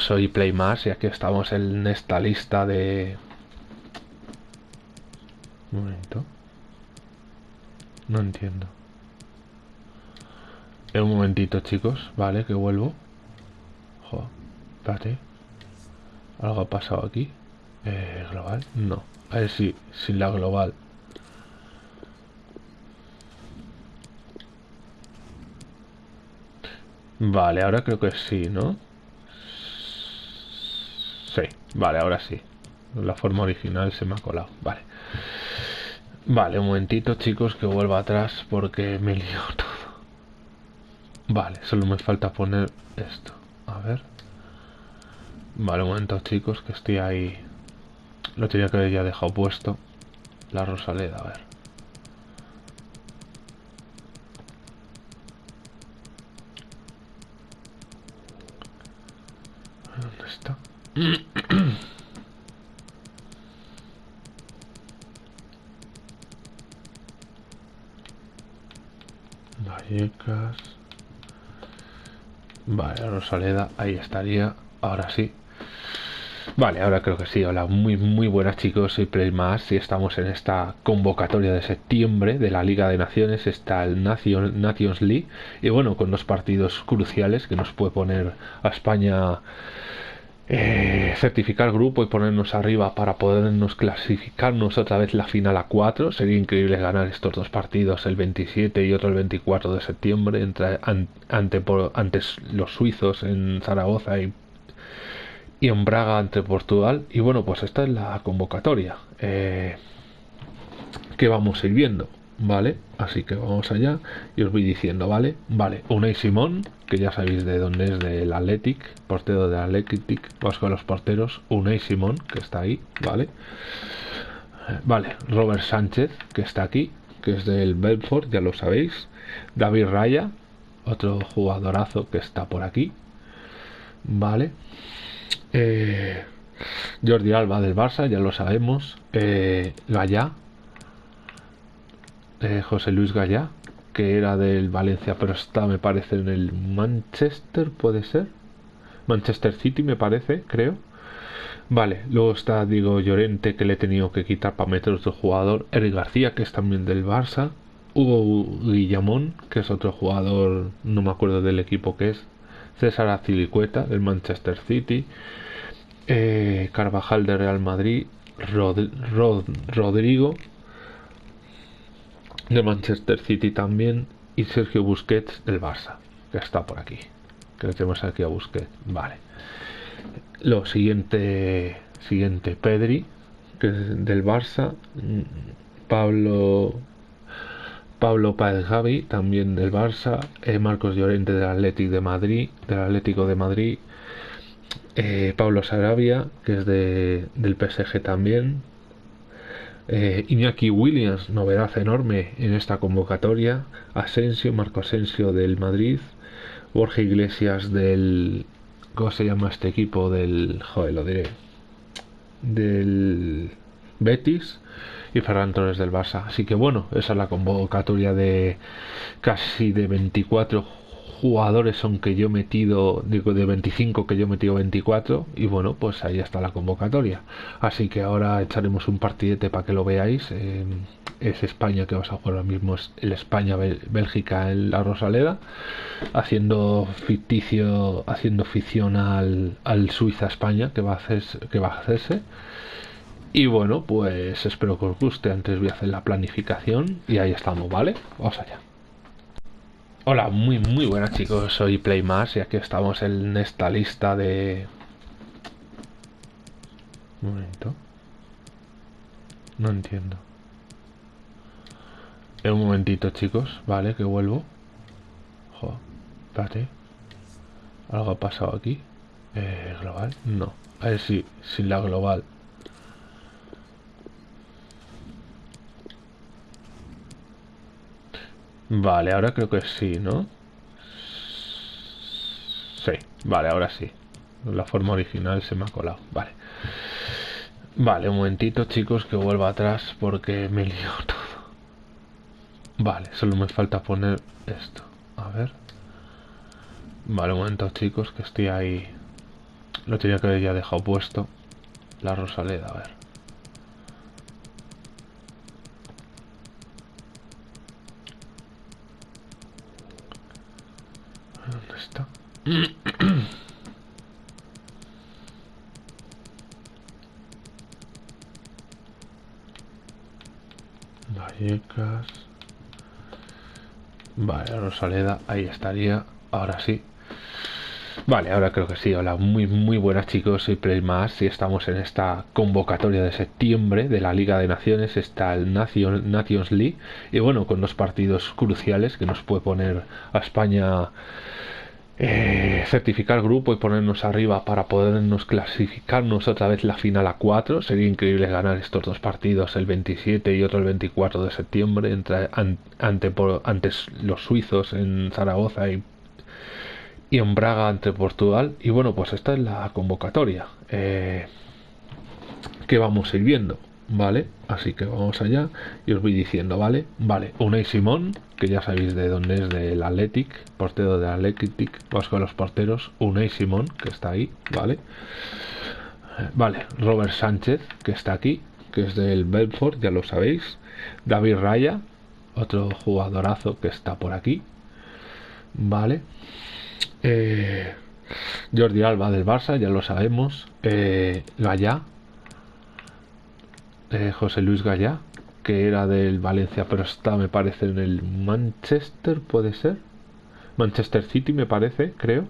soy Playmas y aquí estamos en esta lista de... Un momento. No entiendo. En un momentito chicos, vale, que vuelvo. Espérate. ¿Algo ha pasado aquí? Eh, ¿Global? No. A ver si, sin la global. Vale, ahora creo que sí, ¿no? Vale, ahora sí. La forma original se me ha colado. Vale. Vale, un momentito, chicos, que vuelva atrás porque me lío todo. Vale, solo me falta poner esto. A ver. Vale, un momento, chicos, que estoy ahí. Lo tenía que haber ya dejado puesto. La Rosaleda, a ver. ¿Dónde está? Vallecas. Vale, Rosaleda, ahí estaría. Ahora sí. Vale, ahora creo que sí. Hola, muy muy buenas chicos, soy Playmas y estamos en esta convocatoria de septiembre de la Liga de Naciones, está el Nations League y bueno, con dos partidos cruciales que nos puede poner a España eh, certificar grupo y ponernos arriba para podernos clasificarnos otra vez la final a 4. Sería increíble ganar estos dos partidos, el 27 y otro el 24 de septiembre, entre, ante, los suizos en Zaragoza y, y, en Braga ante Portugal. Y bueno, pues esta es la convocatoria eh, que vamos a ir viendo. ¿Vale? Así que vamos allá y os voy diciendo, ¿vale? Vale, Unai Simón, que ya sabéis de dónde es del Athletic, portero del Athletic, vamos con los porteros, Unai Simón, que está ahí, ¿vale? Vale, Robert Sánchez, que está aquí, que es del Belfort, ya lo sabéis. David Raya, otro jugadorazo que está por aquí, ¿vale? Eh, Jordi Alba del Barça, ya lo sabemos. Eh, José Luis Gallá, que era del Valencia, pero está, me parece, en el Manchester, puede ser. Manchester City, me parece, creo. Vale, luego está Diego Llorente, que le he tenido que quitar para meter otro jugador. Eric García, que es también del Barça. Hugo Guillamón, que es otro jugador, no me acuerdo del equipo que es. César Azilicueta, del Manchester City. Eh, Carvajal de Real Madrid. Rodrigo, de Manchester City también y Sergio Busquets del Barça, que está por aquí. Que le tenemos aquí a Busquets. Vale. Lo siguiente, siguiente Pedri, que es del Barça. Pablo Pablo Javi, también del Barça. Eh, Marcos Llorente del Atlético de Madrid, del Atlético de Madrid. Eh, Pablo Sarabia, que es de, del PSG también, eh, Iñaki Williams, novedad enorme en esta convocatoria. Asensio, Marco Asensio del Madrid. Borja Iglesias del. ¿Cómo se llama este equipo? Del. Joder, lo diré. Del. Betis. Y Ferran Torres del Barça. Así que bueno, esa es la convocatoria de casi de 24 jugadores son que yo he metido, digo de 25 que yo he metido 24 y bueno, pues ahí está la convocatoria. Así que ahora echaremos un partidete para que lo veáis. es España que vas a jugar ahora mismo, es el España-Bélgica en la Rosaleda, haciendo ficticio, haciendo ficción al, al Suiza-España que va a hacerse, que va a hacerse. Y bueno, pues espero que os guste. Antes voy a hacer la planificación y ahí estamos, ¿vale? Vamos allá. Hola, muy muy buenas chicos, soy Playmas y aquí estamos en esta lista de... Un momento. No entiendo. En un momentito chicos, vale, que vuelvo. Joder, espérate. Algo ha pasado aquí. Eh, ¿Global? No. A ver si, sin la global. Vale, ahora creo que sí, ¿no? Sí, vale, ahora sí. La forma original se me ha colado. Vale. Vale, un momentito, chicos, que vuelva atrás porque me lío todo. Vale, solo me falta poner esto. A ver. Vale, un momento, chicos, que estoy ahí. Lo tenía que haber ya dejado puesto. La Rosaleda, a ver. ¿Dónde está? Vallecas. Vale, Rosaleda, ahí estaría. Ahora sí. Vale, ahora creo que sí. Hola, muy muy buenas chicos, soy Playmas y estamos en esta convocatoria de septiembre de la Liga de Naciones, está el Nations League y bueno, con dos partidos cruciales que nos puede poner a España eh, certificar grupo y ponernos arriba para podernos clasificarnos otra vez la final a 4. Sería increíble ganar estos dos partidos, el 27 y otro el 24 de septiembre, entre, ante, los suizos en Zaragoza y, y, en Braga ante Portugal. Y bueno, pues esta es la convocatoria eh, que vamos a ir viendo. ¿Vale? Así que vamos allá y os voy diciendo, ¿vale? Vale, Unai Simón, que ya sabéis de dónde es, del Athletic, portero del Athletic, vamos con los porteros, Unai Simón, que está ahí, ¿vale? Vale, Robert Sánchez, que está aquí, que es del Belfort, ya lo sabéis. David Raya, otro jugadorazo que está por aquí, ¿vale? Eh, Jordi Alba del Barça, ya lo sabemos. Eh, José Luis Gallá, que era del Valencia, pero está, me parece, en el Manchester, puede ser. Manchester City, me parece, creo.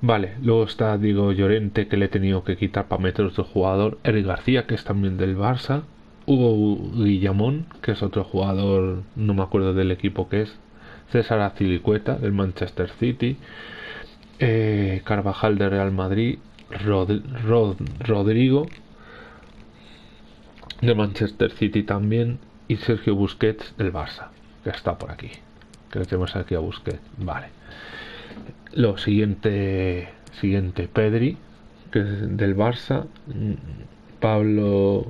Vale, luego está Diego Llorente, que le he tenido que quitar para meter otro jugador. Eric García, que es también del Barça. Hugo Guillamón, que es otro jugador, no me acuerdo del equipo que es. César Azilicueta, del Manchester City. Eh, Carvajal de Real Madrid. Rodrigo, de Manchester City también y Sergio Busquets del Barça, que está por aquí. Que tenemos aquí a Busquets. Vale. Lo siguiente, siguiente Pedri, que es del Barça. Pablo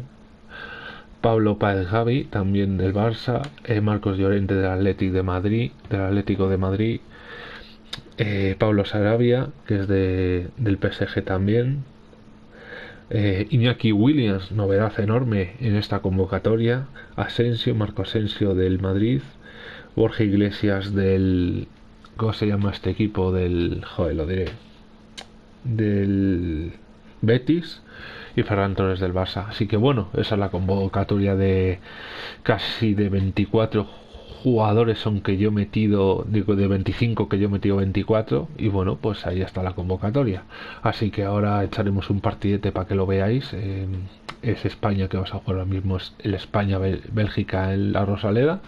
Pablo Javi, también del Barça, eh, Marcos Llorente del Atlético de Madrid, del Atlético de Madrid, eh, Pablo Sarabia, que es de, del PSG también, eh, Iñaki Williams, novedad enorme en esta convocatoria. Asensio, Marco Asensio del Madrid. Borja Iglesias del. ¿Cómo se llama este equipo? Del. Joder, lo diré. Del. Betis. Y Ferran Torres del Barça. Así que bueno, esa es la convocatoria de casi de 24 jugadores son que yo he metido, digo de 25 que yo he metido 24 y bueno, pues ahí está la convocatoria. Así que ahora echaremos un partidete para que lo veáis. es España que vas a jugar ahora mismo, es el España-Bélgica en la Rosaleda,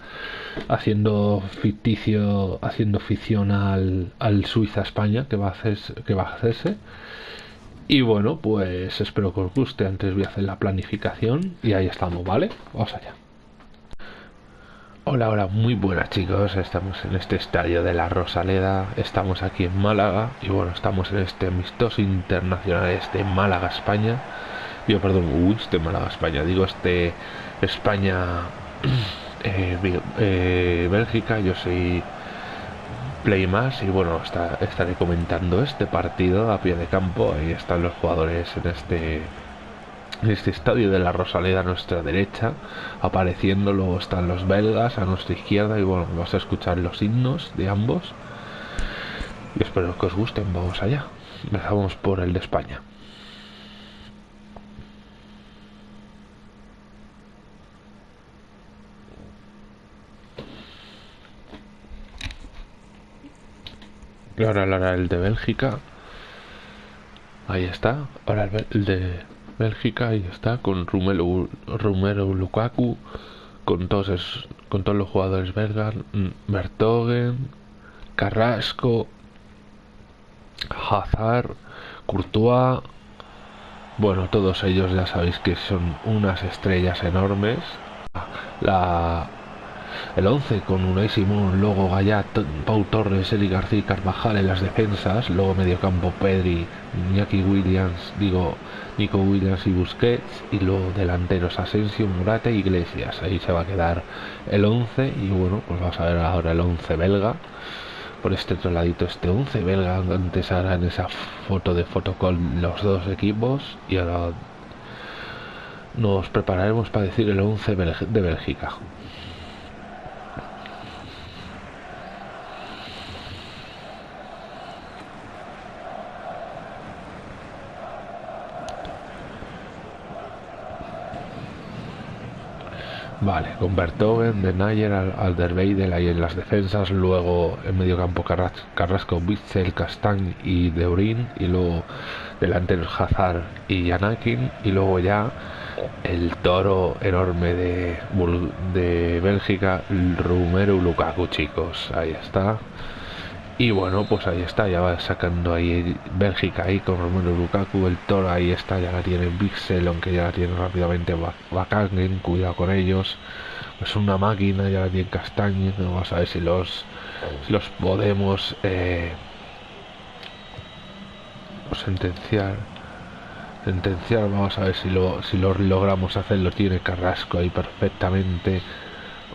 haciendo ficticio, haciendo ficción al, al Suiza-España que va a hacerse, que va a hacerse. Y bueno, pues espero que os guste. Antes voy a hacer la planificación y ahí estamos, ¿vale? Vamos allá. Hola, hola, muy buenas chicos, estamos en este estadio de la Rosaleda, estamos aquí en Málaga y bueno, estamos en este amistoso internacional, este Málaga, España, yo perdón, uy, este Málaga, España, digo este España, eh, eh, Bélgica, yo soy Play más y bueno, estaré comentando este partido a pie de campo, ahí están los jugadores en este este estadio de la Rosaleda a nuestra derecha, apareciendo, luego están los belgas a nuestra izquierda y bueno, vas a escuchar los himnos de ambos. Y espero que os gusten, vamos allá. Empezamos por el de España. Ahora, ahora el de Bélgica. Ahí está. Ahora el de Bélgica, ahí está, con Romero, Romero Lukaku, con todos, con todos los jugadores belgas, Bertogen, Carrasco, Hazard, Courtois. Bueno, todos ellos ya sabéis que son unas estrellas enormes. La, el 11 con Unai Simón, luego Gallat, Pau Torres, Eli García y Carvajal en las defensas, luego mediocampo Pedri, Iñaki Williams, digo Nico Williams y Busquets, y luego delanteros Asensio, Murate e Iglesias. Ahí se va a quedar el 11 y bueno, pues vamos a ver ahora el 11 belga. Por este otro ladito este 11 belga, antes en esa foto de con los dos equipos y ahora nos prepararemos para decir el 11 de Bélgica. Vale, con Bertogen, De Nayer, Alderweireld ahí en las defensas, luego en medio campo Carrasco, Witzel, Castañ y Deurin, y luego delanteros Hazard y Janakin, y luego ya el toro enorme de, de Bélgica, Rumero Lukaku, chicos, ahí está. Y bueno, pues ahí está, ya va sacando ahí Bélgica ahí con Romero Lukaku, el Toro ahí está, ya la tiene Pixel, aunque ya la tiene rápidamente Bakangen, cuidado con ellos. Es una máquina, ya la tiene Castañe, vamos a ver si los, los podemos eh, sentenciar. Sentenciar, vamos a ver si lo, si lo logramos hacer, lo tiene Carrasco ahí perfectamente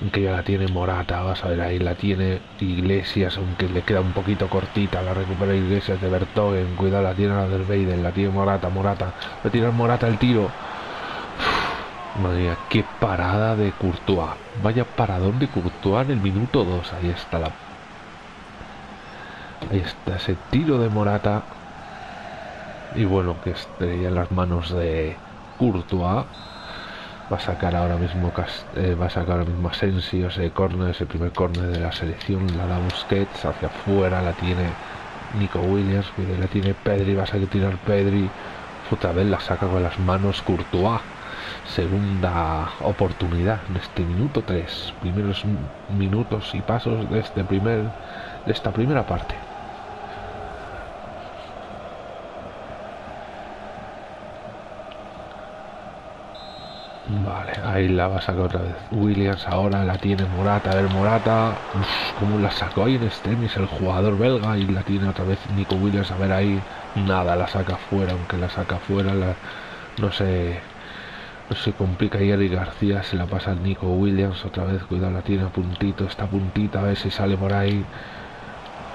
aunque ya la tiene Morata, vas a ver ahí la tiene Iglesias, aunque le queda un poquito cortita, la recupera Iglesias de Bertogen, cuidado, la tiene la del Beiden, la tiene Morata, Morata, a tirar Morata el tiro. madre mía, qué parada de Courtois, vaya paradón de Courtois en el minuto 2, ahí está la... Ahí está ese tiro de Morata. Y bueno, que estrella en las manos de Courtois va a sacar ahora mismo eh, va a sacar ahora mismo Asensio ese corner ese primer corner de la selección la da Busquets hacia afuera la tiene Nico Williams la tiene Pedri va a salir tirar Pedri. Otra vez la saca con las manos Courtois. Segunda oportunidad en este minuto 3 primeros minutos y pasos de este primer de esta primera parte Vale, ahí la va a sacar otra vez. Williams ahora la tiene Morata. A ver, Morata. como la sacó ahí en extremis el jugador belga. Y la tiene otra vez Nico Williams. A ver ahí. Nada, la saca fuera. Aunque la saca fuera, no sé. No se complica y Eric García se la pasa a Nico Williams otra vez, cuidado, la tiene a puntito, está puntita, a ver si sale por ahí.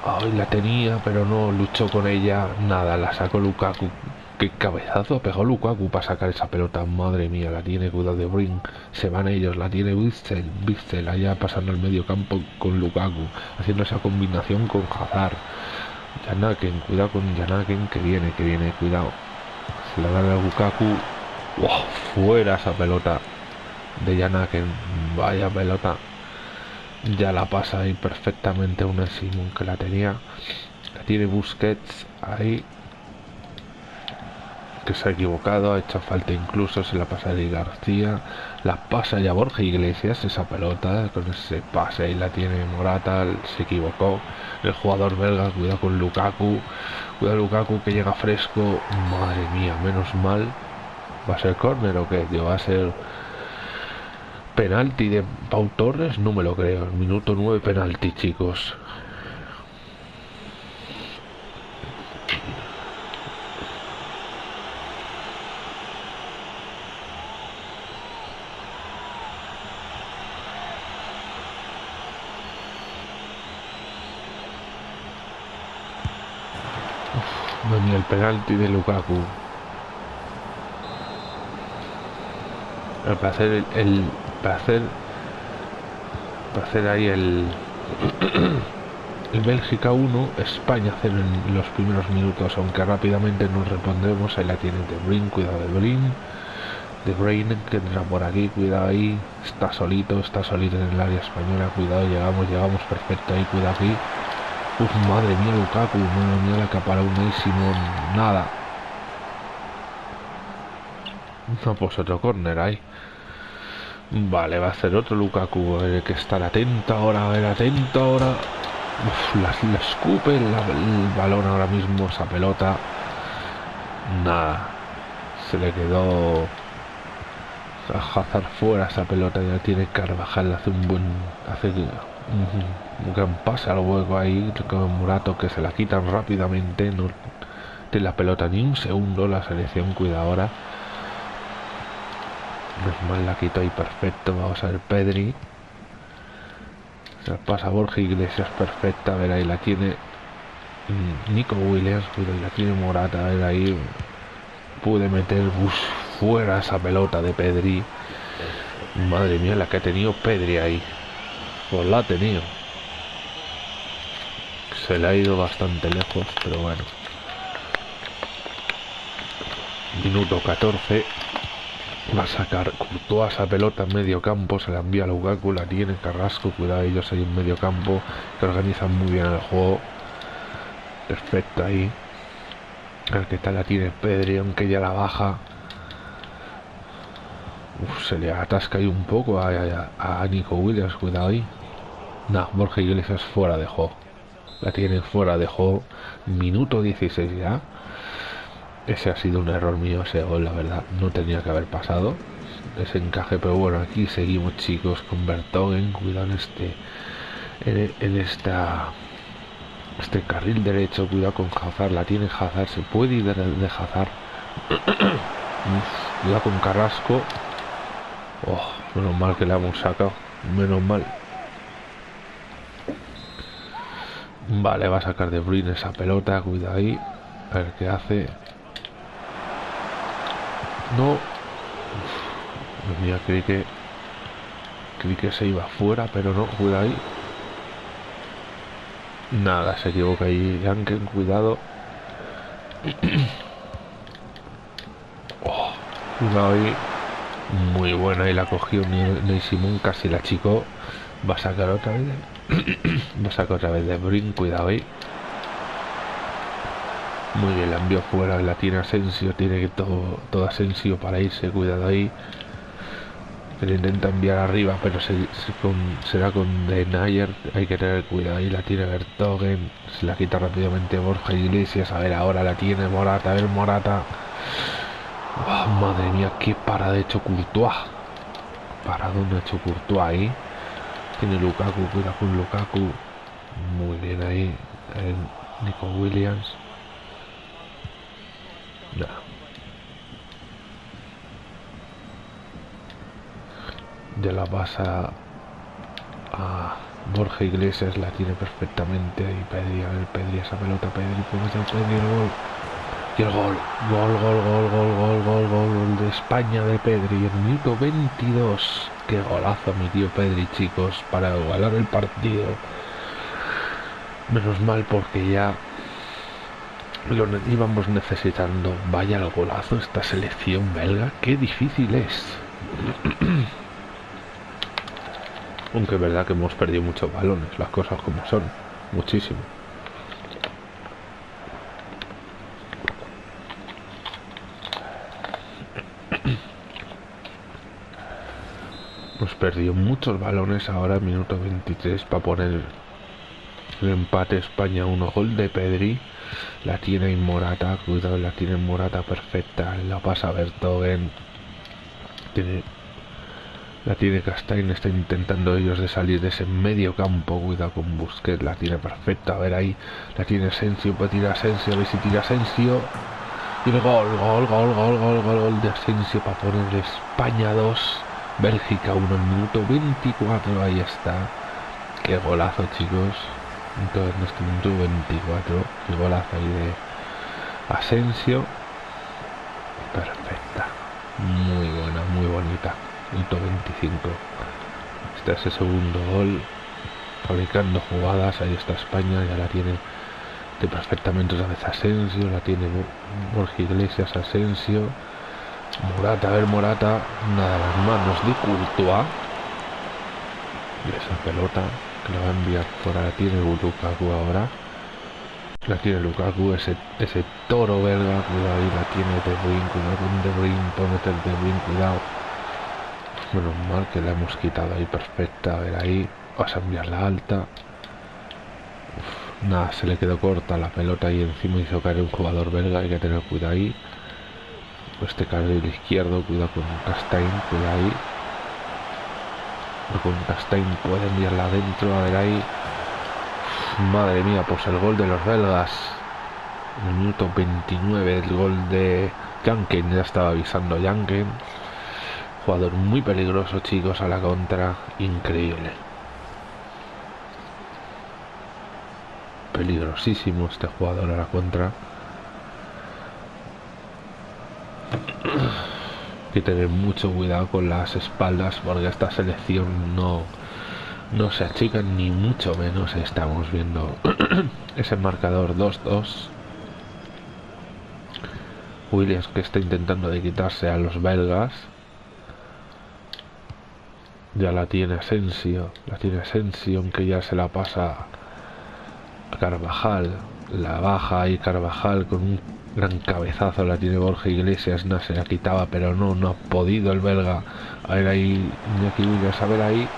Ay, la tenía, pero no luchó con ella, nada, la sacó Lukaku Qué cabezazo pegó Lukaku para sacar esa pelota. Madre mía, la tiene cuidado de Brin. Se van ellos, la tiene Witzel. Witzel allá pasando el medio campo con Lukaku. Haciendo esa combinación con Hazard. Janaken, cuidado con Janaken que viene, que viene, cuidado. Se la da a Lukaku. ¡Wow! Fuera esa pelota de Janaken. Vaya pelota. Ya la pasa ahí perfectamente una Simon que la tenía. La tiene Busquets ahí que se ha equivocado, ha hecho falta incluso, se la pasa de García, la pasa ya Borja Iglesias, esa pelota, con ese pase y la tiene Morata, se equivocó, el jugador belga, cuidado con Lukaku, cuidado Lukaku que llega fresco, madre mía, menos mal, va a ser córner o qué, va a ser penalti de Pau Torres, no me lo creo, minuto 9 penalti chicos, el penalti de Lukaku. El placer, el, placer, placer ahí el, el Bélgica 1, España 0 en los primeros minutos, aunque rápidamente nos respondemos. Ahí la tiene de Brin, cuidado de Brin. De Brain que entra por aquí, cuidado ahí, está solito, está solito en el área española, cuidado, llegamos, llegamos perfecto ahí, cuidado aquí, Uf, madre mía, Lukaku, madre mía, la capara unísimo, nada. No, pues otro corner ahí. Vale, va a hacer otro Lukaku, hay que estar atento ahora, a ver, atento ahora. Uf, la, escupe el balón ahora mismo, esa pelota. Nada. Se le quedó a Hazard fuera esa pelota. Ya tiene Carvajal. Hace un buen. Hace un, gran pase al hueco ahí. Con Murato que se la quitan rápidamente. No tiene la pelota ni un segundo. La selección cuida ahora. mal la quito ahí perfecto. Vamos a ver Pedri. Se la pasa Borja Iglesias perfecta. A ver ahí la tiene Nico Williams, y la tiene Morata, a ver ahí pude meter bus fuera esa pelota de Pedri. Madre mía, la que ha tenido Pedri ahí. Pues la ha tenido. Se le ha ido bastante lejos, pero bueno. Minuto 14. Va a sacar toda esa pelota en medio campo. Se la envía a Lukaku, la tiene Carrasco. Cuidado, ellos ahí en medio campo. Que organizan muy bien el juego. Perfecto ahí. El que tal la tiene Pedri, aunque ya la baja. Se le atasca ahí un poco a, a, Nico Williams, cuidado ahí. No, Borja Iglesias fuera de juego. La tiene fuera de juego. Minuto 16 ya. Ese ha sido un error mío, ese gol, la verdad. No tenía que haber pasado. Ese encaje, pero bueno, aquí seguimos chicos con Bertogen. Cuidado en este. en esta este carril derecho, cuidado con Hazard, la tiene Hazard, se puede ir de, de Hazard. cuidado con Carrasco. Oh, menos mal que le hemos sacado. Menos mal. Vale, va a sacar de Bruyne esa pelota, cuidado ahí. A ver qué hace. No. Uf, mía, creí que. Creí que se iba fuera, pero no, cuidado ahí. Nada, se equivoca ahí. Janken, cuidado. oh, cuidado ahí. Muy buena y la cogió Ney Simón, casi la chico. Va a sacar otra vez. Va a sacar otra vez de Brin, cuidado ahí. Muy bien, la envió fuera, la tiene Asensio, tiene que todo, todo Asensio para irse, cuidado ahí le intenta enviar arriba, pero se, será con De Nayer. Hay que tener cuidado. Ahí la tiene Bertogen. Se la quita rápidamente Borja Iglesias. A ver, ahora la tiene Morata. A ver, Morata. Oh, madre mía, qué parada de hecho Courtois. Para dónde ha hecho Courtois ahí. Tiene Lukaku, cuida con Lukaku. Muy bien ahí. Nico Williams. de la pasa a Borja Iglesias, la tiene perfectamente y Pedri, a ver Pedri, esa pelota, Pedri, puede ser Pedri el gol. Y el gol, gol, gol, gol, gol, gol, gol, gol, gol de España de Pedri, el minuto 22. Qué golazo mi tío Pedri, chicos, para igualar el partido. Menos mal porque ya lo íbamos necesitando. Vaya el golazo esta selección belga, qué difícil es. Aunque es verdad que hemos perdido muchos balones, las cosas como son, muchísimo. Perdido muchos balones ahora, minuto 23, para poner el empate España 1 gol de Pedri. La tiene en Morata, cuidado, la tiene en Morata perfecta. La pasa Bertogen. Tiene la tiene Castain, está intentando ellos de salir de ese medio campo. Cuidado con Busquets, la tiene perfecta. A ver ahí, la tiene Asensio, puede tirar Asensio, a ver si tira Asensio. Y el gol, gol, gol, gol, gol, gol, gol de Asensio para poner España 2, Bélgica 1, minuto 24. Ahí está. Qué golazo, chicos. Entonces, en este minuto 24, qué golazo ahí de Asensio. Perfecta. Muy buena, muy bonita. 25 este es el segundo gol fabricando jugadas ahí está España ya la tiene de perfectamente otra vez Asensio la tiene Borja Iglesias Asensio Morata a ver Morata nada las manos de Courtois y esa pelota que la va a enviar fuera la tiene Lukaku ahora la tiene Lukaku ese, ese toro belga cuidado ahí la tiene De Bruyne cuidado con De Bruyne puede meter De Bruyne cuidado Menos mal que la hemos quitado ahí perfecta. A ver ahí. Vas a enviar la alta. nada, se le quedó corta la pelota y encima hizo caer un jugador belga, hay que tener cuidado ahí. Este carril izquierdo, cuidado con Castain, cuidado ahí. Con Castain puede enviarla adentro, a ver ahí. madre mía, pues el gol de los belgas. Minuto 29 el gol de Janken, ya estaba avisando Janken. Jugador muy peligroso, chicos, a la contra. Increíble. Peligrosísimo este jugador a la contra. Hay que tener mucho cuidado con las espaldas porque esta selección no, no se achica ni mucho menos. Estamos viendo ese marcador 2-2. Williams que está intentando de quitarse a los belgas. Ya la tiene Asensio, la tiene Asensio, aunque ya se la pasa a Carvajal. La baja y Carvajal con un gran cabezazo la tiene Borja Iglesias, no se la quitaba, pero no, no ha podido el belga. A ver ahí, Iñaki Williams, a ver ahí.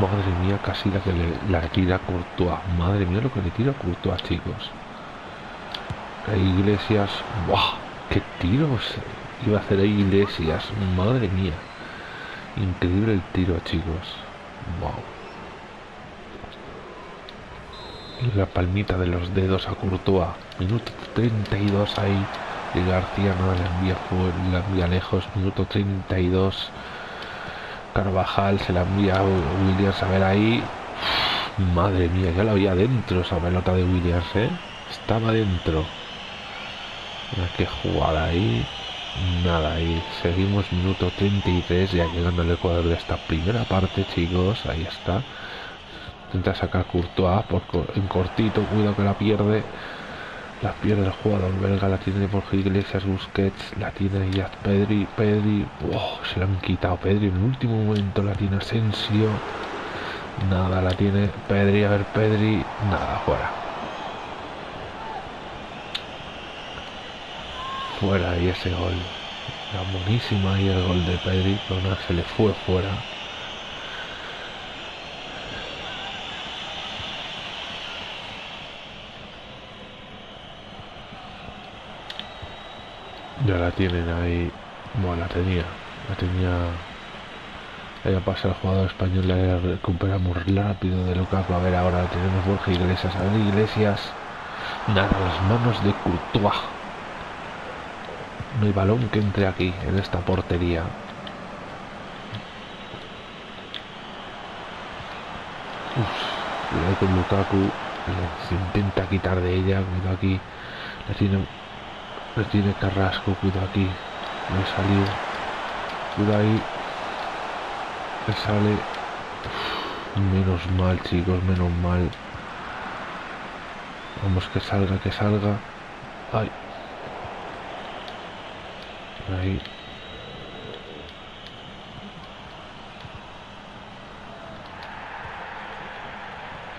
madre mía, casi la que le la tira Courtois. Madre mía lo que le tira Courtois, chicos. Iglesias, ¡buah! ¡Qué tiros iba a hacer ahí Iglesias! Madre mía. Increíble el tiro, chicos. Wow. La palmita de los dedos a Courtois. Minuto 32 ahí. Y García no la envía, la envía lejos. Minuto 32. Carvajal se la envía a Williams a ver ahí. Madre mía, ya la había dentro esa pelota de Williams, ¿eh? Estaba dentro. Mira qué jugada ahí. Nada, y seguimos minuto 33 ya llegando al ecuador de esta primera parte, chicos. Ahí está. Intenta sacar Courtois por, en cortito, cuidado que la pierde. La pierde el jugador belga, la tiene por Iglesias Busquets, la tiene ya Pedri, Pedri, oh, se la han quitado Pedri en el último momento, la tiene Asensio, nada, la tiene Pedri, a ver Pedri, nada, fuera. fuera y ese gol. Era buenísima y el gol de Pedri, pero no, se le fue fuera. Ya la tienen ahí. Bueno, la tenía. La tenía. Ella pasa el jugador español, la recuperamos rápido de Lucas. A ver, ahora tenemos Borja Iglesias. A ver, Iglesias. Nada, las manos de Courtois. No hay balón que entre aquí, en esta portería. Uf, con Lukaku. Se intenta quitar de ella. Cuidado aquí. La tiene, la tiene Carrasco. Cuidado aquí. No he salido. Cuidado ahí. Le sale. menos mal, chicos. Menos mal. Vamos que salga, que salga. Ay. Ahí.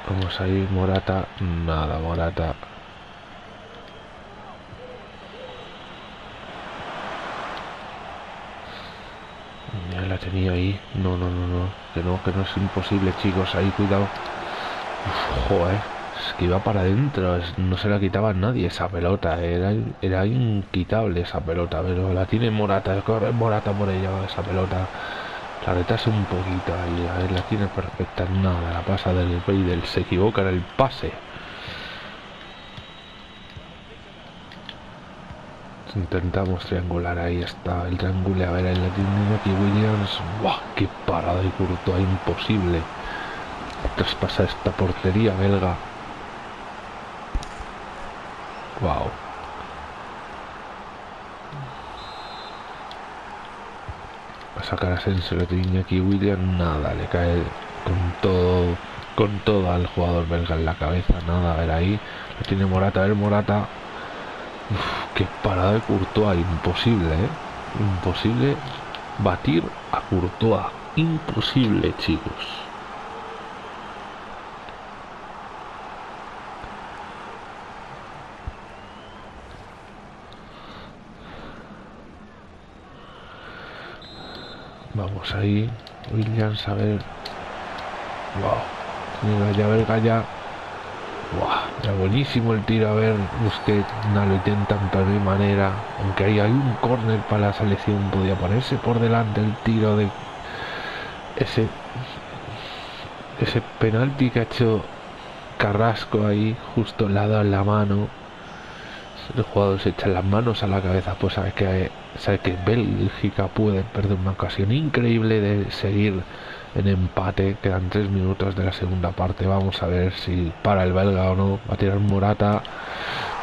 Vamos ahí, Morata. Nada, Morata. Ya la tenía ahí. No, no, no, no. Que no, que no es imposible, chicos. Ahí, cuidado. Joder que iba para adentro, no se la quitaba nadie esa pelota, era, era inquitable esa pelota, pero la tiene Morata, corre Morata por ella esa pelota, la retrasa un poquito ahí, la tiene perfecta, nada, la pasa del del se equivoca en el pase. Intentamos triangular, ahí está el triángulo, a ver, ahí la tiene aquí Williams, ¡buah! ¡Qué parada y curto, imposible! Traspasa esta portería belga Wow. A sacar a Sensor de aquí William, nada, le cae con todo con todo al jugador belga en la cabeza, nada, a ver ahí, lo tiene Morata, a ver Morata. Qué parada de Courtois, imposible, ¿eh? Imposible batir a Courtois, imposible, chicos. Vamos ahí. Williams, a ver. Wow. Mira, ya verga ya. Buenísimo el tiro, a ver, usted no lo intentan de mi manera, aunque ahí hay un córner para la selección, podía ponerse por delante el tiro de ese ese penalti que ha hecho Carrasco ahí, justo al lado en la mano. El jugador se echa las manos a la cabeza, pues sabe que sabe que Bélgica puede perder una ocasión increíble de seguir en empate. Quedan tres minutos de la segunda parte. Vamos a ver si para el belga o no. Va a tirar Morata.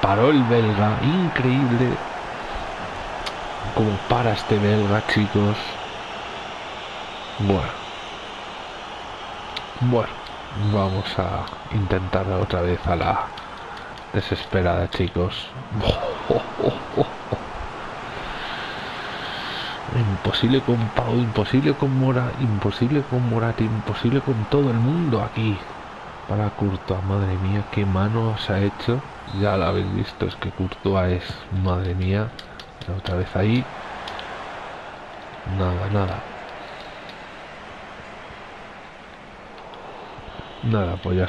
Paró el belga. Increíble. Como para este belga, chicos. Bueno. Bueno. Vamos a intentar otra vez a la desesperada, chicos. Imposible con Pau, imposible con Mora, imposible con Morata, imposible con todo el mundo aquí. Para Courtois, madre mía, qué mano se ha hecho. Ya lo habéis visto, es que Courtois es, madre mía. Otra vez ahí. Nada, nada. Nada, pues ya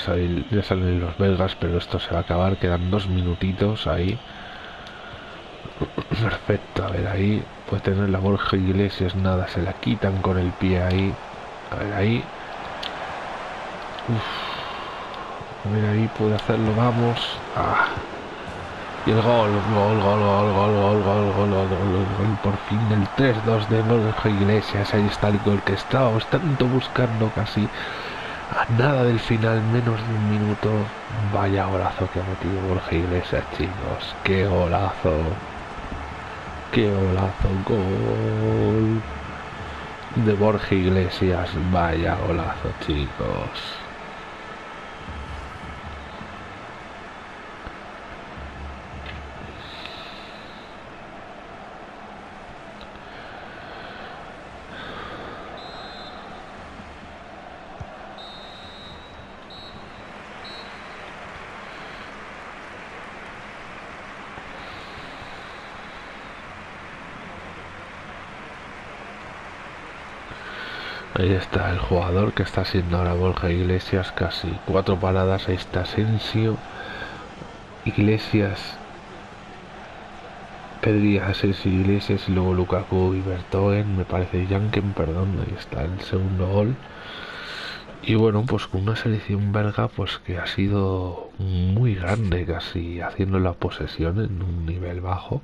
ya salen los belgas, pero esto se va a acabar. Quedan dos minutitos ahí. Perfecto, a ver ahí. Puede tener la Borja Iglesias, nada, se la quitan con el pie ahí. A ver ahí. A ver ahí, puede hacerlo, vamos. Ah. Y el gol, gol, gol, gol, gol, gol, gol, gol, gol, gol, por fin el 3-2 de Borja Iglesias. Ahí está el gol que estábamos tanto buscando casi a nada del final, menos de un minuto. Vaya golazo que ha metido Borja Iglesias, chicos. Qué golazo. Qué golazo, gol de Borja Iglesias. Vaya golazo, chicos. Ahí está el jugador que está haciendo ahora Borja Iglesias, casi cuatro paradas. Ahí está Asensio, Iglesias, Pedri, Asensio, Iglesias y luego Lukaku y Bertoen. Me parece Janken, perdón. Ahí está el segundo gol. Y bueno, pues con una selección belga pues que ha sido muy grande, casi haciendo la posesión en un nivel bajo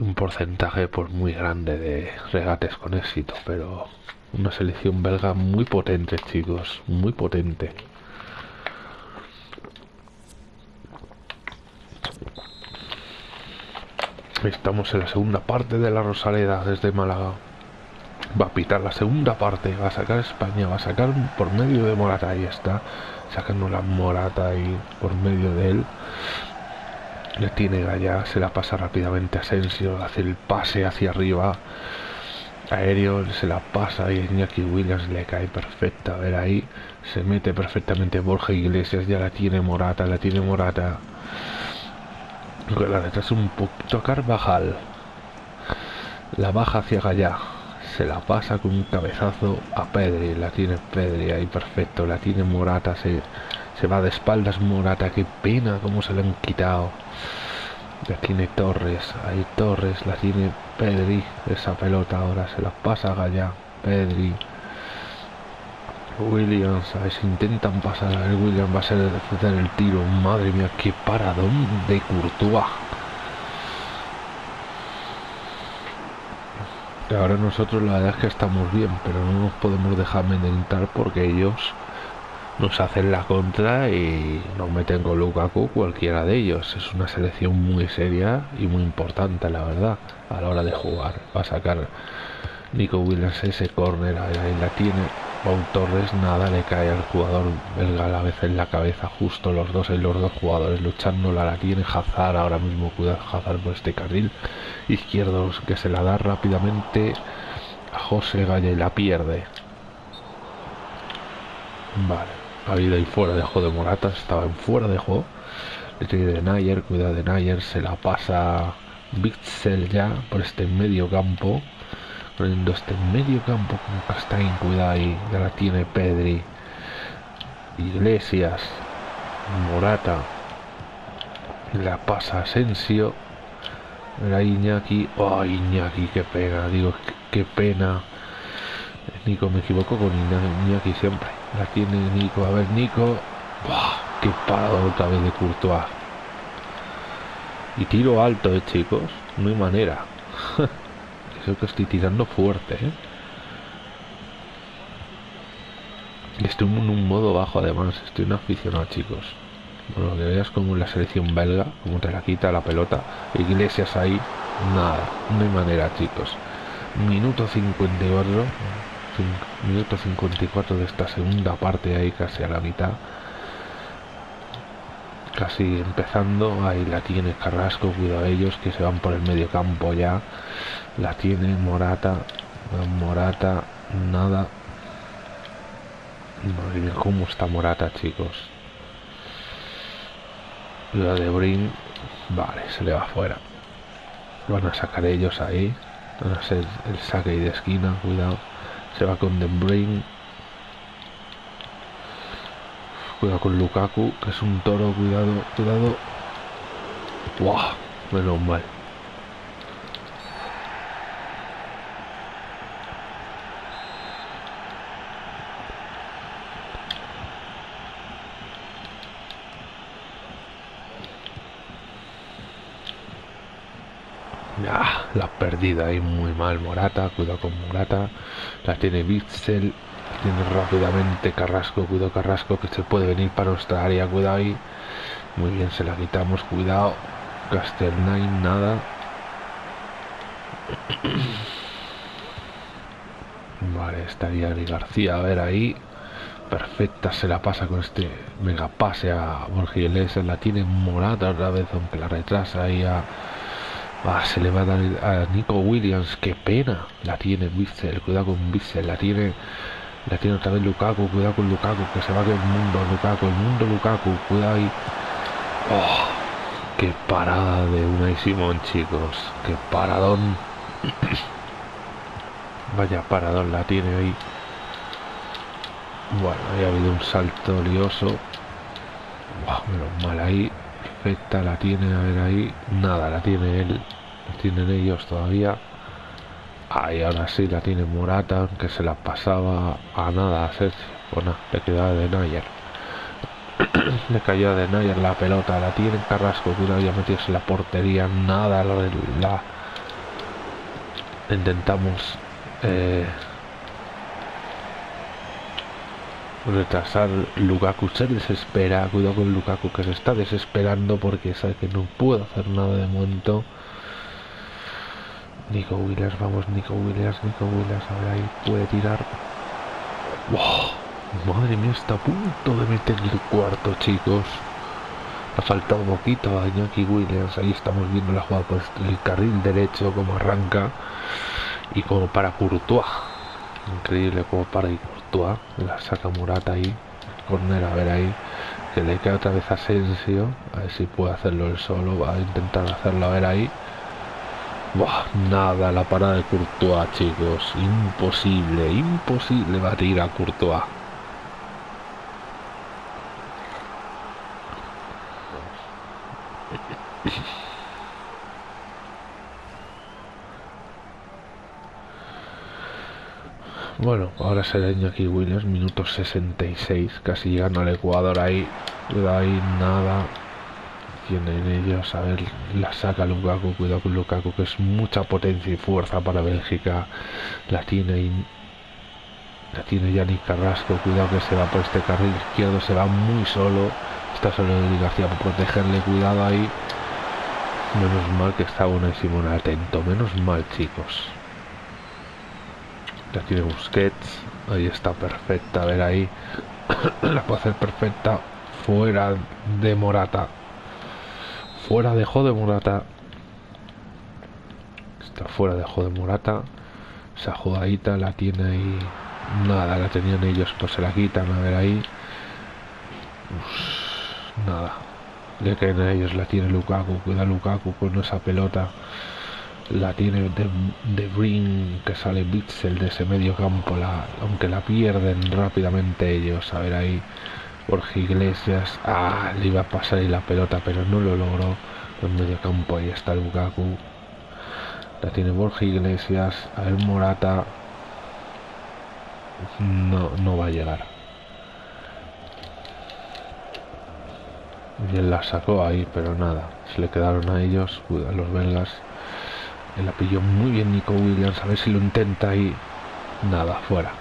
un porcentaje pues muy grande de regates con éxito, pero una selección belga muy potente, chicos, muy potente. Estamos en la segunda parte de la Rosaleda desde Málaga. Va a pitar la segunda parte, va a sacar España, va a sacar por medio de Morata, ahí está, sacando la Morata ahí por medio de él. Le tiene allá, se la pasa rápidamente a Asensio, hace el pase hacia arriba aéreo se la pasa y Iñaki Williams le cae perfecta. A ver ahí se mete perfectamente Borja Iglesias, ya la tiene Morata, la tiene Morata. La retrasa un poquito Carvajal. La baja hacia allá. Se la pasa con un cabezazo a Pedri. La tiene Pedri ahí perfecto. La tiene Morata. Se, se va de espaldas Morata. Qué pena cómo se le han quitado. La tiene Torres. Ahí Torres. La tiene Pedri, esa pelota ahora se la pasa Gallá. Pedri. Williams, si intentan pasar. Ver, Williams va a ser hacer el tiro. Madre mía, qué paradón de Courtois. Ahora nosotros la verdad es que estamos bien, pero no nos podemos dejar amedrentar porque ellos nos hacen la contra y nos meten con Lukaku cualquiera de ellos. Es una selección muy seria y muy importante, la verdad, a la hora de jugar. Va a sacar Nico Williams ese córner, ahí la tiene. Pau Torres, nada, le cae al jugador belga a la vez en la cabeza, justo los dos, en los dos jugadores luchando, la, tiene Hazard ahora mismo, cuidado Hazard por este carril izquierdo que se la da rápidamente a José Galle la pierde. Vale ha habido ahí fuera de juego de Morata, estaba en fuera de juego. Le tiene de Nayer, cuidado de Nayer, se la pasa Bitzel ya por este medio campo. Poniendo este medio campo con Castaín, cuidado ahí, ya la tiene Pedri. Iglesias. Morata. La pasa Asensio. Era Iñaki. Oh, Iñaki, qué pena. Digo, qué, pena. Nico, me equivoco con Iñaki siempre. Tiene Nico. A ver, Nico. Qué parado otra vez de Courtois. Y tiro alto, eh, chicos. No hay manera. Creo que estoy tirando fuerte, eh. Estoy en un modo bajo además, estoy un aficionado chicos. Bueno, que veas como la selección belga, como te la quita la pelota. Iglesias ahí, nada, no hay manera chicos. Minuto 54, minuto 54 de esta segunda parte ahí casi a la mitad. Casi empezando, ahí la tiene Carrasco, cuidado ellos que se van por el medio campo ya. La tiene Morata, Morata, nada, Madre está Morata, chicos. La de Brin. Vale, se le va fuera. Van a sacar ellos ahí. Van a hacer el saque y de esquina, cuidado. Se va con De Brin. Cuidado con Lukaku, que es un toro, cuidado, cuidado. ¡Wow! Menos mal. la perdida ahí muy mal Morata, cuidado con Morata, la tiene Bitzel, tiene rápidamente Carrasco, cuidado Carrasco que se puede venir para nuestra área, cuidado ahí, muy bien se la quitamos, cuidado, Castelnain nada, vale, estaría Ari García, a ver ahí, perfecta se la pasa con este mega pase a Borges, la tiene Morata otra vez, aunque la retrasa ahí a Ah, se le va a dar a Nico Williams. Qué pena. La tiene Witzel. Cuidado con Witzel. La tiene. La tiene otra vez Lukaku. Cuidado con Lukaku. Que se va del mundo. Lukaku. El mundo Lukaku. Cuidado ahí. Oh, qué parada de una y Simón, chicos. Qué paradón. Vaya paradón la tiene ahí. Bueno, ahí ha habido un salto lioso. Wow, menos mal ahí perfecta la tiene a ver ahí. Nada la tiene él la tienen ellos todavía. Ahí ahora sí la tiene Morata aunque se la pasaba a nada a Sergio bueno le quedaba de Nayer le cayó de Nayer la pelota la tiene Carrasco cuidado ya meterse en la portería nada la, la intentamos eh, retrasar Lukaku se desespera cuidado con Lukaku que se está desesperando porque sabe que no puedo hacer nada de momento. Nico Williams vamos Nico Williams Nico Williams ahora ahí puede tirar. Wow, madre mía está a punto de meter el cuarto chicos. Ha faltado un poquito a Iñaki Williams ahí estamos viendo la jugada por el carril derecho como arranca. Y como para Courtois increíble como para la saca Murata ahí, corner, a ver ahí, que le queda otra vez a Asensio, a ver si puede hacerlo él solo, va a intentar hacerlo a ver ahí. Nada, la parada de Courtois, chicos, imposible, imposible batir a Courtois. Bueno, ahora será Iñaki Williams, minuto 66, casi llegando al Ecuador ahí. Ahí, nada. Tienen ellos, a ver, la saca Lukaku, cuidado con Lukaku, que es mucha potencia y fuerza para Bélgica. La tiene y la tiene Yannick Carrasco, cuidado que se va por este carril izquierdo, se va muy solo. Está solo de García por protegerle, cuidado ahí. Menos mal que está Simón atento, menos mal chicos. La tiene Busquets. Ahí está perfecta. A ver ahí. la puede hacer perfecta. Fuera de Morata. Fuera de de Morata. Está fuera de de Morata. Esa jugadita la tiene ahí. Nada, la tenían ellos, pues se la quitan. A ver ahí. nada. Le caen a ellos, la tiene Lukaku. Cuida Lukaku con esa pelota la tiene de, de que sale Bitzel de ese medio campo la, aunque la pierden rápidamente ellos a ver ahí Jorge Iglesias. Ah, le iba a pasar ahí la pelota, pero no lo logró. En medio campo ahí está Lukaku. La tiene Borja Iglesias. A ver, Morata. No, no va a llegar. Bien la sacó ahí, pero nada. Se le quedaron a ellos, los belgas. La pilló muy bien Nico Williams. A ver si lo intenta y nada, fuera.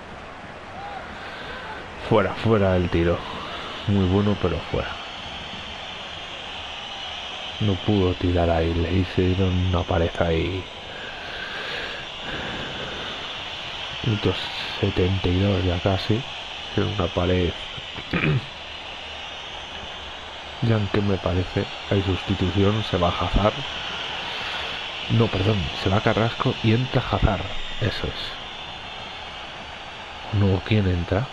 Fuera, fuera el tiro. Muy bueno, pero fuera. No pudo tirar ahí. Le hicieron una pared ahí. Minutos 72 ya casi. Una pared. ya que me parece hay sustitución. Se va a Hazard. No, perdón. Se va Carrasco y entra Hazard. Eso es. No, ¿quién entra?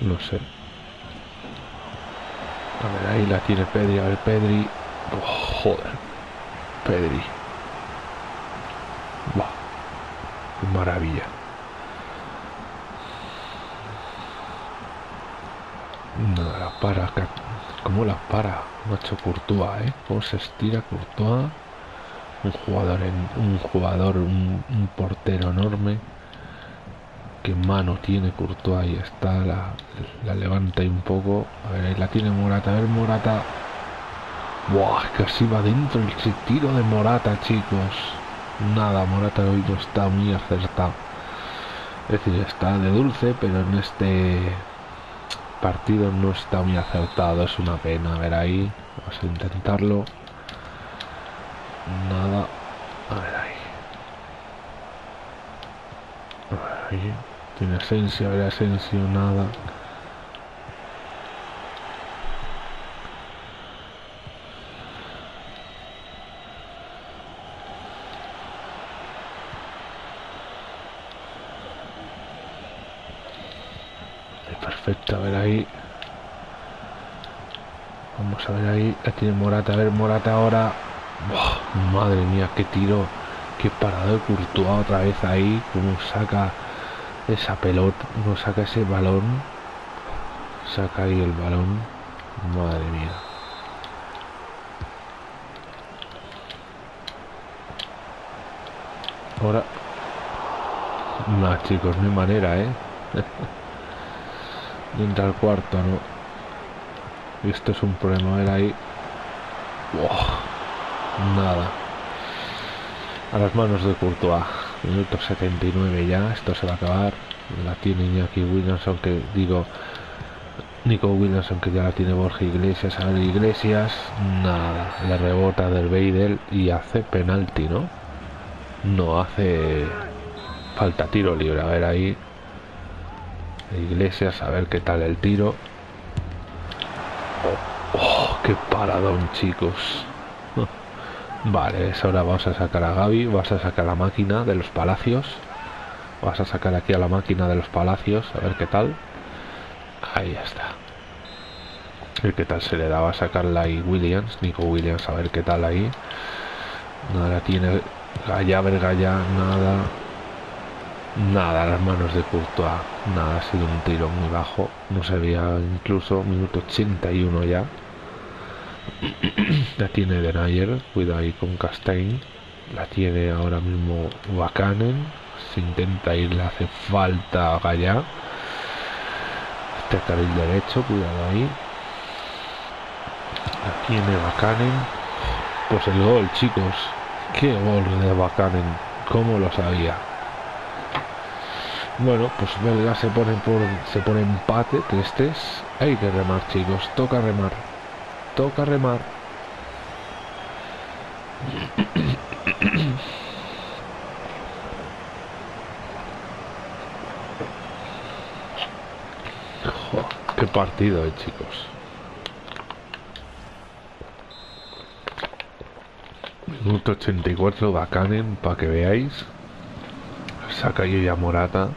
No sé. A ver, ahí la tiene Pedri. A ver, Pedri. Oh, joder. Pedri. Maravilla. Para. ¿Cómo la para? Macho Courtois, ¿eh? ¿Cómo se estira Courtois? Un jugador, en, un jugador, un portero enorme qué mano tiene Courtois ahí está la, la levanta ahí un poco la tiene Morata a ver Morata Buah, casi va dentro el tiro de Morata chicos nada Morata hoy no está muy acertado es decir está de dulce pero en este partido no está muy acertado es una pena a ver ahí. Vamos a intentarlo. Nada. A ver ahí. Ahí. Tiene esencia, ver esencia, nada. Perfecto, a ver ahí. A ver ahí. La tiene Morata. A ver, Morata ahora. madre mía, qué tiro. Qué parado de Courtois otra vez ahí. Como saca esa pelota, no saca ese balón, saca ahí el balón, madre mía. Ahora, no chicos, no hay manera, ¿eh? entra al cuarto, ¿no? Esto es un problema, ver ahí. nada. A las manos de Courtois. Minuto 79 ya, esto se va a acabar. La tiene Iñaki Williamson, que digo, Nico Williamson, que ya la tiene Borja Iglesias. A ver, Iglesias, nada, le rebota del Beidel y hace penalti, ¿no? No, hace falta tiro libre. A ver ahí. Iglesias, a ver qué tal el tiro. Qué paradón, chicos. Vale, ahora vamos a sacar a Gaby, vas a sacar la máquina de los palacios. Vas a sacar aquí a la máquina de los palacios, a ver qué tal. Ahí está. A ver qué tal se le daba a sacarla ahí Williams, Nico Williams, a ver qué tal ahí. Nada, tiene Gaya, Vergaya, nada. Nada, las manos de Courtois. Nada, ha sido un tiro muy bajo. No se veía incluso minuto 81 ya. la tiene Denayer, cuida ahí con Castain. La tiene ahora mismo Wakanen. Se intenta ir, le hace falta Gaya. Este carril derecho, cuidado ahí. La tiene Wakanen. Pues el gol, chicos. Qué gol de Wakanen. Cómo lo sabía. Bueno, pues Belga se pone por se pone empate 3-3. Hay que remar, chicos. Toca remar toca remar. qué partido, eh, chicos. Minuto 84 Bacanen, para que veáis. Saca yo ya Morata.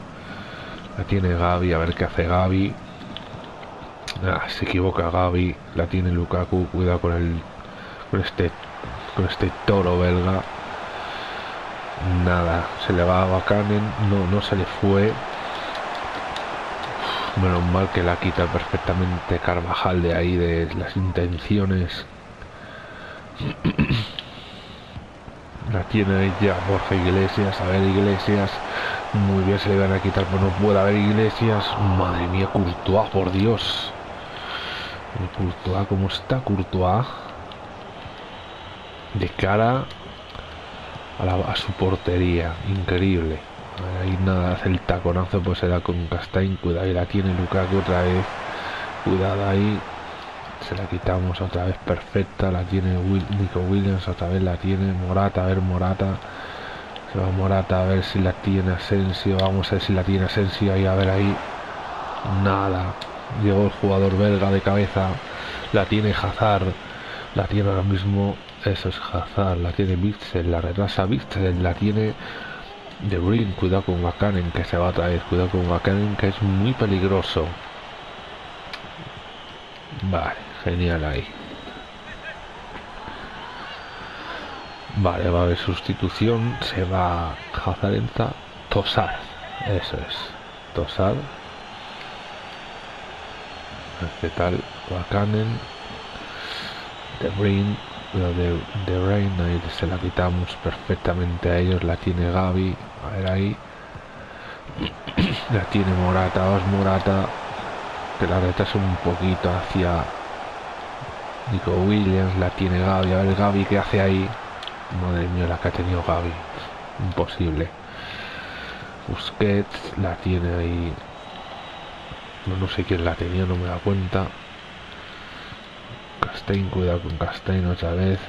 La tiene Gaby, a ver qué hace Gaby. Ah, se equivoca Gaby, la tiene Lukaku, cuidado con el con este con este toro belga. Nada, se le va a Bakanen. No, no se le fue. Menos mal que la quita perfectamente Carvajal de ahí, de las intenciones. la tiene ya Borja Iglesias. A ver, Iglesias. Muy bien, se le van a quitar, pero no puede haber Iglesias. Madre mía, Courtois, por Dios. Courtois, ¿cómo está Courtois? De cara a, su portería. Increíble. Ahí nada, hace el taconazo, pues se da con Castain. Cuidado, y la tiene Lukaku otra vez. Cuidado ahí. Se la quitamos otra vez perfecta. La tiene Nico Williams, otra vez la tiene Morata. A ver, Morata. Se va Morata a ver si la tiene Asensio. Vamos a ver si la tiene Asensio. Ahí a ver ahí. Nada. Llegó el jugador belga de cabeza. La tiene Hazard. La tiene ahora mismo eso es Hazard, la tiene Bitzel, la retrasa Bitzel, la tiene De Bruyne, cuidado con Wakanen que se va a traer, cuidado con Wakanen que es muy peligroso. Vale, genial ahí. Vale, va a haber sustitución, se va Hazard entra Tosar, eso es, Tosar. ¿Qué tal? Wakanen, De Bruyne, lo de, de Reina y se la quitamos perfectamente a ellos la tiene Gaby a ver ahí. La tiene Morata vas Morata que la retrasa un poquito hacia Nico Williams la tiene Gaby a ver Gaby que hace ahí madre mía la que ha tenido Gaby imposible. Busquets la tiene ahí no, no sé quién la tenía no me da cuenta Castain, cuidado con Castain otra vez.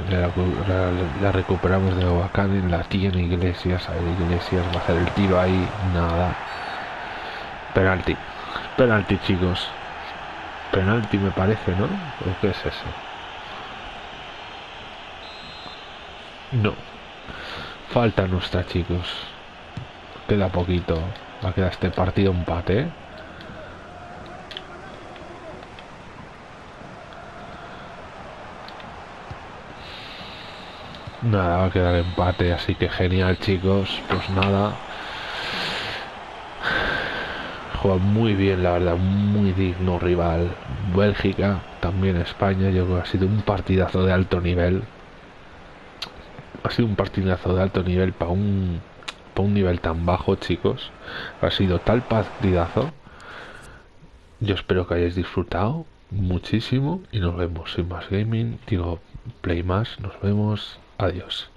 La, recuperamos de Bacán, la tiene Iglesias. A ver, Iglesias va a hacer el tiro ahí. Nada. Penalti. Penalti, chicos. Penalti me parece, ¿no? ¿O qué es eso? No. Falta nuestra, chicos. Queda poquito. Va a quedar este partido empate, ¿eh? Nada, va a quedar empate, así que genial chicos. Pues nada. Juega muy bien, la verdad, muy digno rival. Bélgica, también España, yo creo que ha sido un partidazo de alto nivel. Ha sido un partidazo de alto nivel para un, para un nivel tan bajo, chicos. Ha sido tal partidazo. Yo espero que hayáis disfrutado muchísimo y nos vemos sin más gaming. Digo, play más, nos vemos. Adiós.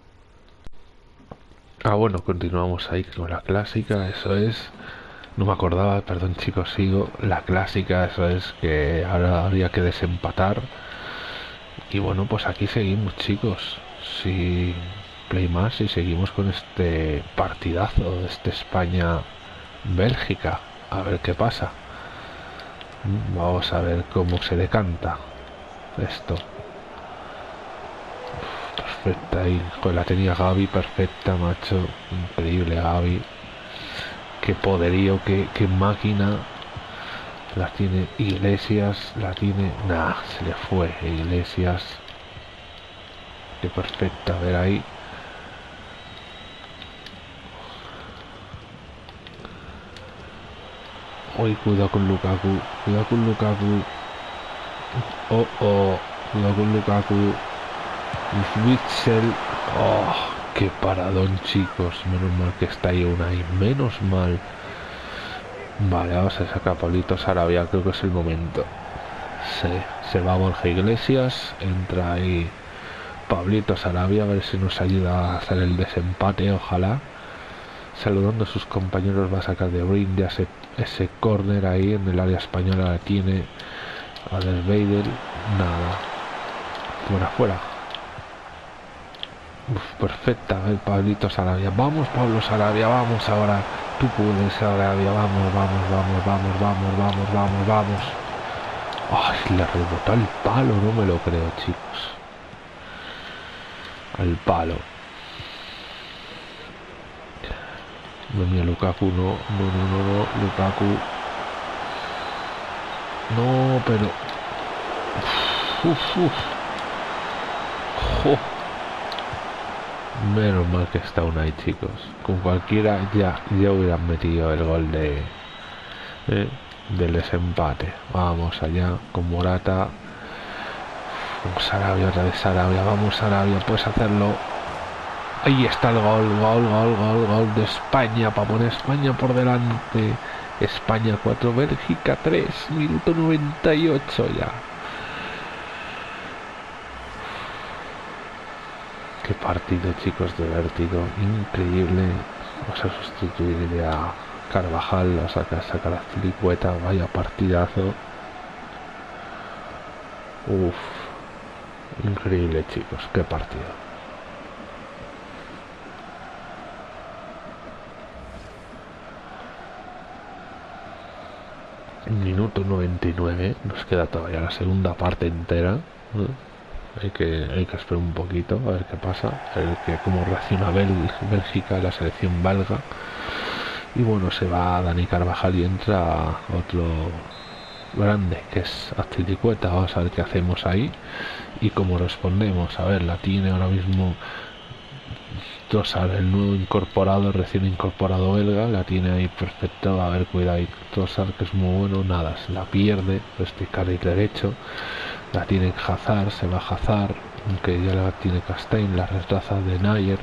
Ah, bueno, continuamos ahí con la clásica, eso es. No me acordaba, perdón chicos, sigo. La clásica, eso es que ahora habría que desempatar. Y bueno, pues aquí seguimos chicos. Si play más y seguimos con este partidazo de este España-Bélgica. A ver qué pasa. Vamos a ver cómo se decanta esto perfecta ahí. la tenía Gaby perfecta, macho. Increíble Gaby. Qué poderío, qué, máquina. La tiene Iglesias, la tiene... Nah, se le fue Iglesias. Qué perfecta, a ver ahí. Uy, cuidado con Lukaku. Cuidado con Lukaku. Oh, oh. Cuidado con Lukaku. Witzel. Oh, qué paradón, chicos. Menos mal que está ahí una y menos mal. Vale, vamos a sacar a Pablito Sarabia. Creo que es el momento. Se, se va Borja Iglesias. Entra ahí Pablito Sarabia. A ver si nos ayuda a hacer el desempate. Ojalá. Saludando a sus compañeros. Va a sacar de. Ya ese, ese corner ahí en el área española. La tiene. A Vader. Nada. Fuera, fuera Uf, perfecta el Pablito Sarabia. Vamos, Pablo Sarabia, vamos ahora. Tú puedes, Sarabia. Vamos, vamos, vamos, vamos, vamos, vamos, vamos, vamos. Ay, le rebotó al palo, no me lo creo, chicos. Al palo. No, mira, Lukaku, no, no, no, Lukaku. No, pero... Menos mal que está una ahí, chicos. Con cualquiera ya, ya hubieran metido el gol de del desempate. Vamos allá con Morata. Vamos Arabia, otra vez Arabia. Vamos Arabia, puedes hacerlo. Ahí está el gol, gol, gol, gol, gol de España para poner España por delante. España 4, Bélgica 3, minuto 98 ya. Qué partido, chicos, de vértigo. Increíble. Vamos a sustituir a Carvajal, a sacar, sacar la filicueta. Vaya partidazo. Uf. Increíble, chicos. Qué partido. Minuto 99. Nos queda todavía la segunda parte entera hay que, hay que esperar un poquito a ver qué pasa, a ver que, cómo reacciona Bélgica, la selección belga. Y bueno, se va Dani Carvajal y entra otro grande que es Astilicueta. Vamos a ver qué hacemos ahí y cómo respondemos. A ver, la tiene ahora mismo Tosar, el nuevo incorporado, recién incorporado belga, la tiene ahí perfecto. A ver, cuidado Tosar, que es muy bueno. Nada, se la pierde, este carril derecho la tiene Hazard, se va Hazard, aunque ya la tiene Castain, la retraza de Nayer,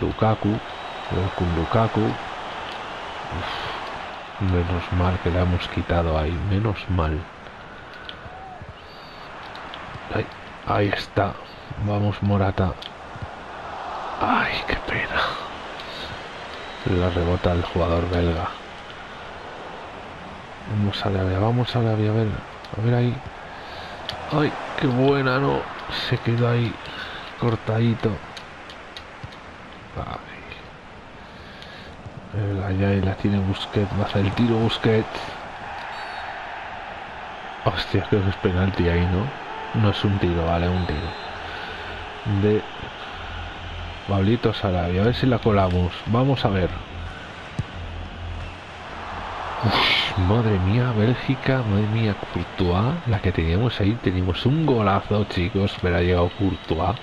Lukaku, con Lukaku. menos mal que la hemos quitado ahí, menos mal. Ahí, está, vamos Morata. Ay, qué pena. La rebota el jugador belga. Vamos a la vamos a la a ver, a ver ahí. Ay, qué buena, no. Se quedó ahí cortadito. Ay. Allá y la tiene Busquets. Va el tiro Busquets. Hostia, creo que es penalti ahí, ¿no? No es un tiro, vale, un tiro. De Pablito Sarabia. A ver si la colamos. Vamos a ver. Madre mía, Bélgica, madre mía, Courtois, la que teníamos ahí, teníamos un golazo, chicos, pero ha llegado Courtois,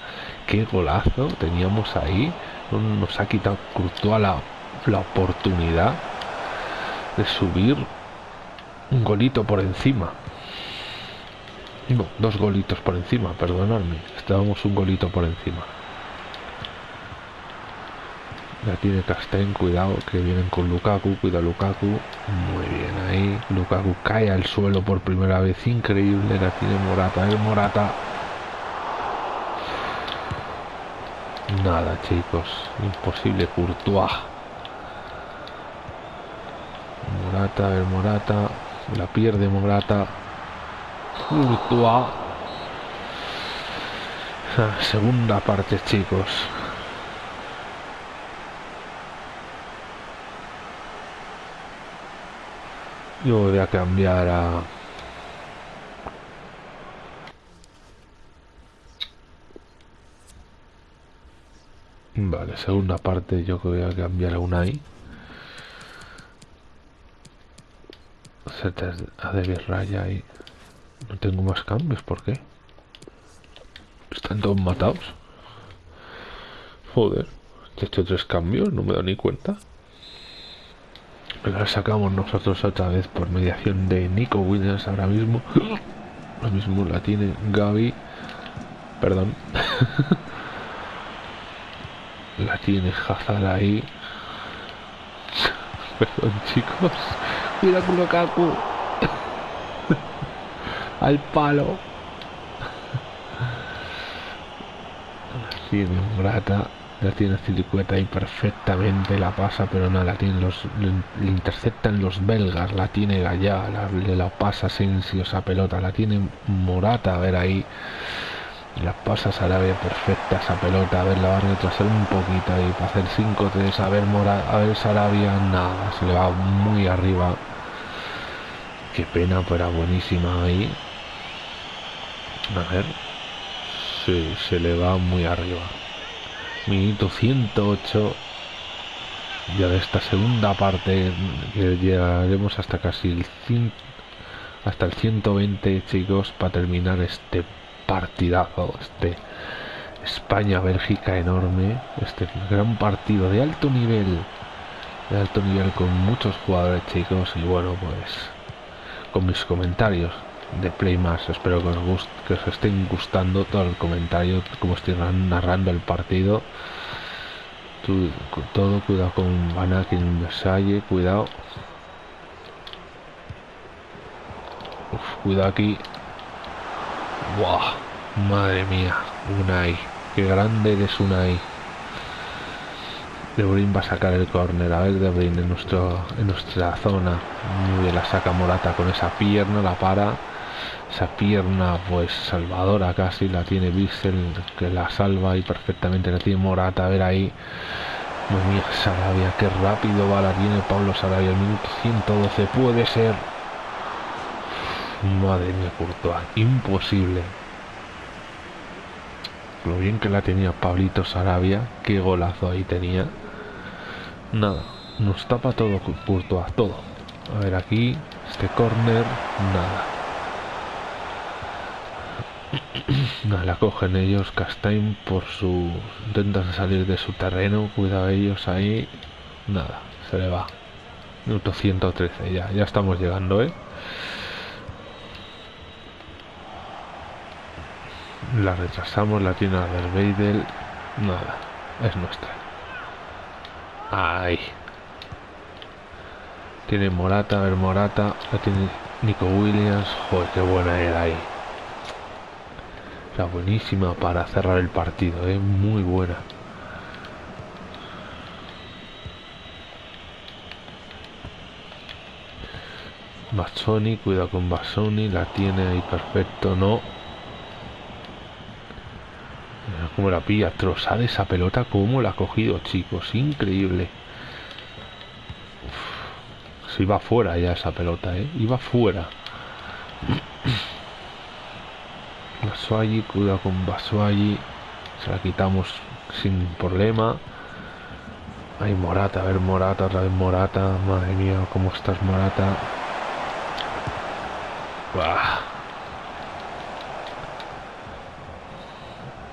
qué golazo teníamos ahí, nos ha quitado Courtois la, la oportunidad de subir un golito por encima. Dos golitos por encima, perdonadme, estábamos un golito por encima. La tiene Castén, cuidado, que vienen con Lukaku, cuida Lukaku. Muy bien ahí. Lukaku cae al suelo por primera vez, increíble. La tiene Morata, el Morata. Nada, chicos, imposible. Courtois. Morata, el Morata. La pierde Morata. Courtois. Segunda parte, chicos. Yo voy a cambiar a... Vale, segunda parte yo que voy a cambiar a Unai. A David Raya y... No tengo más cambios, ¿por qué? Están todos matados. Joder, he hecho tres cambios, no me da ni cuenta la sacamos nosotros otra vez por mediación de Nico Williams ahora mismo. Lo mismo la tiene Gaby. Perdón. la tiene Hazard ahí. Perdón chicos. Mira Kurokaku. Al palo. tiene Grata la tiene Cilicueta ahí perfectamente, la pasa, pero no, la tiene los, le, interceptan los belgas, la tiene Gallá, le la pasa Sensio esa pelota, la tiene Morata, a ver ahí, la pasa Sarabia perfecta esa pelota, a ver, la va a retrasar un poquito ahí para hacer 5-3, a ver Mora, a ver Sarabia, nada, se le va muy arriba, qué pena, pero buenísima ahí, a ver, sí, se le va muy arriba minuto 108 ya de esta segunda parte que llegaremos hasta casi el 100, hasta el 120 chicos para terminar este partidazo este España-Bélgica enorme. Este gran partido de alto nivel. De alto nivel con muchos jugadores chicos. Y bueno, pues con mis comentarios de Play Espero que os, guste, que os estén gustando todo el comentario, como estoy narrando el partido. todo, cuidado con Anakin Versailles, cuidado. cuidado aquí. ¡Wow! Madre mía, Unai. Qué grande eres Unai. De Bruyne va a sacar el córner. A ver, De Bruyne en, nuestro, en nuestra zona. Muy bien, la saca Morata con esa pierna, la para. Esa pierna, pues salvadora casi, la tiene Bissell, que la salva y perfectamente la tiene Morata. A ver ahí. Madre mía, Sarabia, qué rápido va, la tiene Pablo Sarabia. El minuto 112 puede ser. Madre mía, Courtois, imposible. Lo bien que la tenía Pablito Sarabia, qué golazo ahí tenía. Nada, nos tapa todo Courtois, todo. A ver aquí, este corner, nada. La cogen ellos, Castain por su... Intentan salir de su terreno, cuidado ellos ahí. Nada, se le va. Minuto 113, ya, ya estamos llegando, ¿eh? La retrasamos, la tiene del Beidel. Nada, es nuestra. Ahí. Tiene Morata, a ver Morata. La tiene Nico Williams. Joder, qué buena era ahí. La buenísima para cerrar el partido, ¿eh? Muy buena. Bassoni, cuidado con Bassoni, la tiene ahí perfecto, no. Como la pilla, trozada esa pelota, como la ha cogido, chicos, increíble. Se iba fuera ya esa pelota, ¿eh? Iba fuera. Basuagi, cuidado con Basuagi. Se la quitamos sin problema. Hay Morata, a ver Morata, otra vez Morata. Madre mía, cómo estás Morata.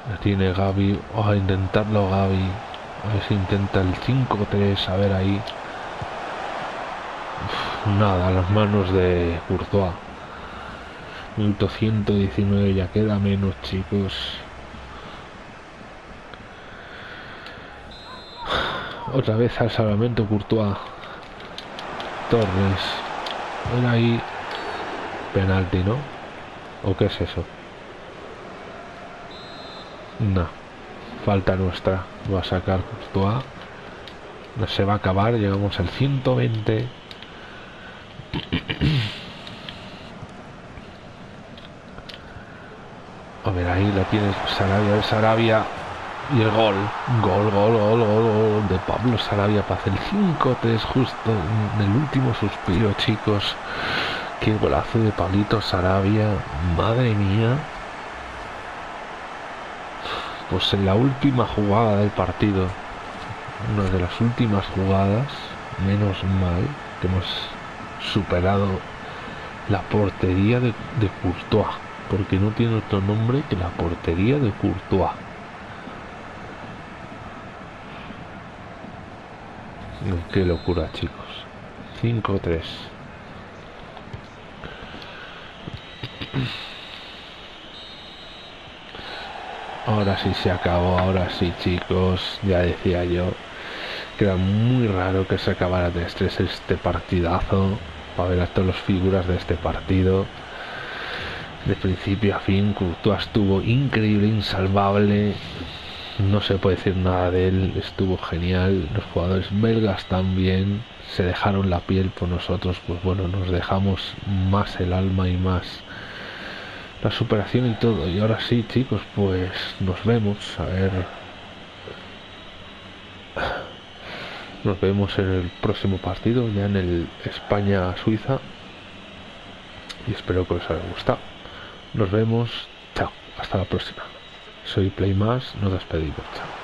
La tiene Gaby. Vamos a intentarlo Gaby. A ver si intenta el 5-3. A ver ahí. nada, las manos de Courtois. Minuto 119, ya queda menos, chicos. Otra vez al salvamento Courtois. Torres. Ahí. Penalti, ¿no? ¿O qué es eso? No. Falta nuestra. Va a sacar Courtois. No se va a acabar. Llegamos al 120. A ver, ahí la tienes Sarabia, Sarabia y el gol. Gol, gol, gol, gol, gol de Pablo Sarabia para hacer el 5-3 justo en el último suspiro, chicos. Qué golazo de Pablito Sarabia. Madre mía. Pues en la última jugada del partido, una de las últimas jugadas, menos mal, que hemos superado la portería de, de Courtois porque no tiene otro nombre que la portería de Courtois. Qué locura, chicos. 5-3. Ahora sí se acabó, ahora sí, chicos. Ya decía yo que era muy raro que se acabara de estrés este partidazo. Para ver a todas las figuras de este partido de principio a fin. Courtois estuvo increíble, insalvable. No se puede decir nada de él, estuvo genial. Los jugadores belgas también se dejaron la piel por nosotros, pues bueno, nos dejamos más el alma y más la superación y todo. Y ahora sí, chicos, pues nos vemos. A ver. Nos vemos en el próximo partido, ya en el España-Suiza. Y espero que os haya gustado. Nos vemos. Chao. Hasta la próxima. Soy Playmas. Nos despedimos. Chao.